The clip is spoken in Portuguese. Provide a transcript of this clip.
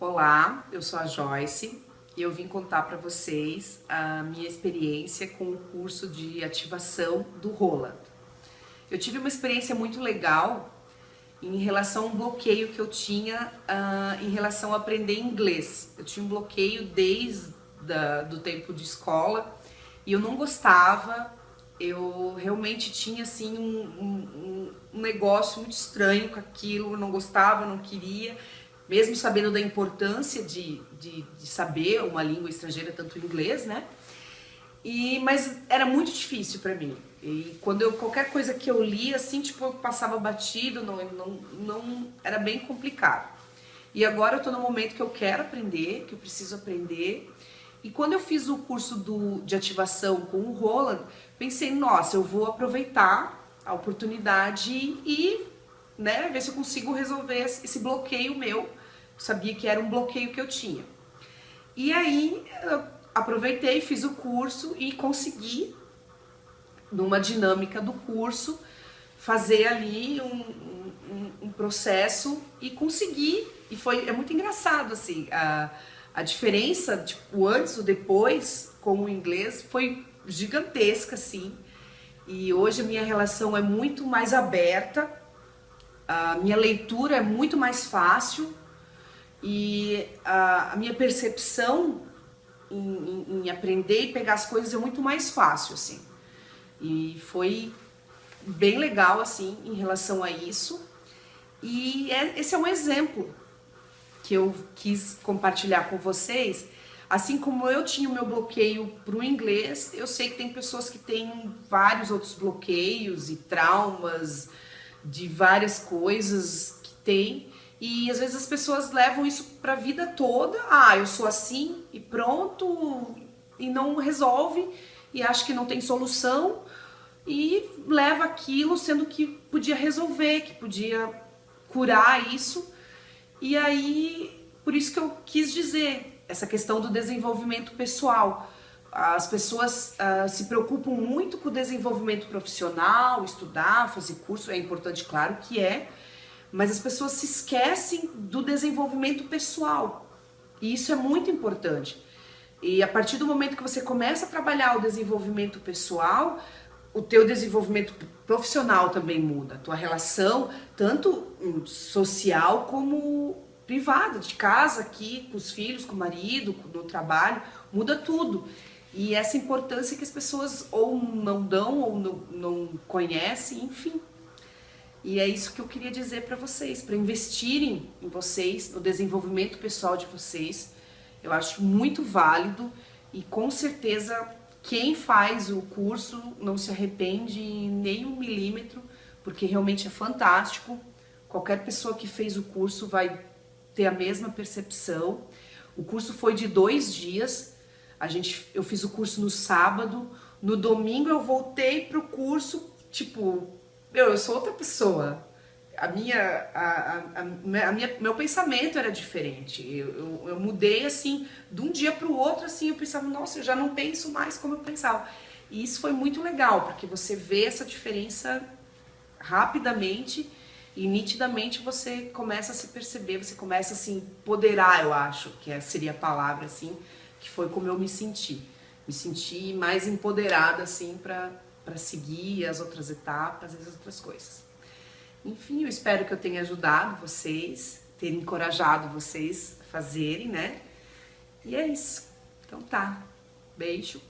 Olá, eu sou a Joyce e eu vim contar para vocês a minha experiência com o curso de ativação do Roland. Eu tive uma experiência muito legal em relação a um bloqueio que eu tinha uh, em relação a aprender inglês. Eu tinha um bloqueio desde da, do tempo de escola e eu não gostava, eu realmente tinha assim um, um, um negócio muito estranho com aquilo, eu não gostava, não queria mesmo sabendo da importância de, de, de saber uma língua estrangeira, tanto o inglês, né? E, mas era muito difícil para mim. E quando eu, qualquer coisa que eu lia, assim, tipo, eu passava batido, não, não, não, era bem complicado. E agora eu tô no momento que eu quero aprender, que eu preciso aprender. E quando eu fiz o curso do, de ativação com o Roland, pensei, nossa, eu vou aproveitar a oportunidade e né, ver se eu consigo resolver esse bloqueio meu sabia que era um bloqueio que eu tinha. E aí eu aproveitei, fiz o curso e consegui, numa dinâmica do curso, fazer ali um, um, um processo e consegui. E foi, é muito engraçado, assim, a, a diferença, tipo, o antes o depois com o inglês foi gigantesca, assim. E hoje a minha relação é muito mais aberta, a minha leitura é muito mais fácil, e a, a minha percepção em, em, em, aprender e pegar as coisas é muito mais fácil, assim. E foi bem legal, assim, em relação a isso. E é, esse é um exemplo que eu quis compartilhar com vocês. Assim como eu tinha o meu bloqueio para o inglês, eu sei que tem pessoas que têm vários outros bloqueios e traumas de várias coisas que tem. E às vezes as pessoas levam isso para a vida toda. Ah, eu sou assim e pronto, e não resolve, e acha que não tem solução, e leva aquilo sendo que podia resolver, que podia curar isso. E aí, por isso que eu quis dizer, essa questão do desenvolvimento pessoal. As pessoas uh, se preocupam muito com o desenvolvimento profissional, estudar, fazer curso, é importante, claro que é, mas as pessoas se esquecem do desenvolvimento pessoal. E isso é muito importante. E a partir do momento que você começa a trabalhar o desenvolvimento pessoal, o teu desenvolvimento profissional também muda. A tua relação, tanto social como privada, de casa aqui, com os filhos, com o marido, no trabalho, muda tudo. E essa importância que as pessoas ou não dão ou não, não conhecem, enfim. E é isso que eu queria dizer para vocês, para investirem em vocês, no desenvolvimento pessoal de vocês. Eu acho muito válido e com certeza quem faz o curso não se arrepende nem um milímetro, porque realmente é fantástico. Qualquer pessoa que fez o curso vai ter a mesma percepção. O curso foi de dois dias. A gente, eu fiz o curso no sábado. No domingo eu voltei para o curso, tipo, meu, eu sou outra pessoa. A minha, a, a, a, minha, meu pensamento era diferente. Eu, eu, eu mudei assim, de um dia para o outro, assim, eu pensava, nossa, eu já não penso mais como eu pensava. E isso foi muito legal, porque você vê essa diferença rapidamente e nitidamente você começa a se perceber, você começa a se empoderar, eu acho, que é, seria a palavra, assim, que foi como eu me senti. Me senti mais empoderada, assim, para para seguir as outras etapas, as outras coisas. Enfim, eu espero que eu tenha ajudado vocês, ter encorajado vocês a fazerem, né? E é isso. Então tá. Beijo.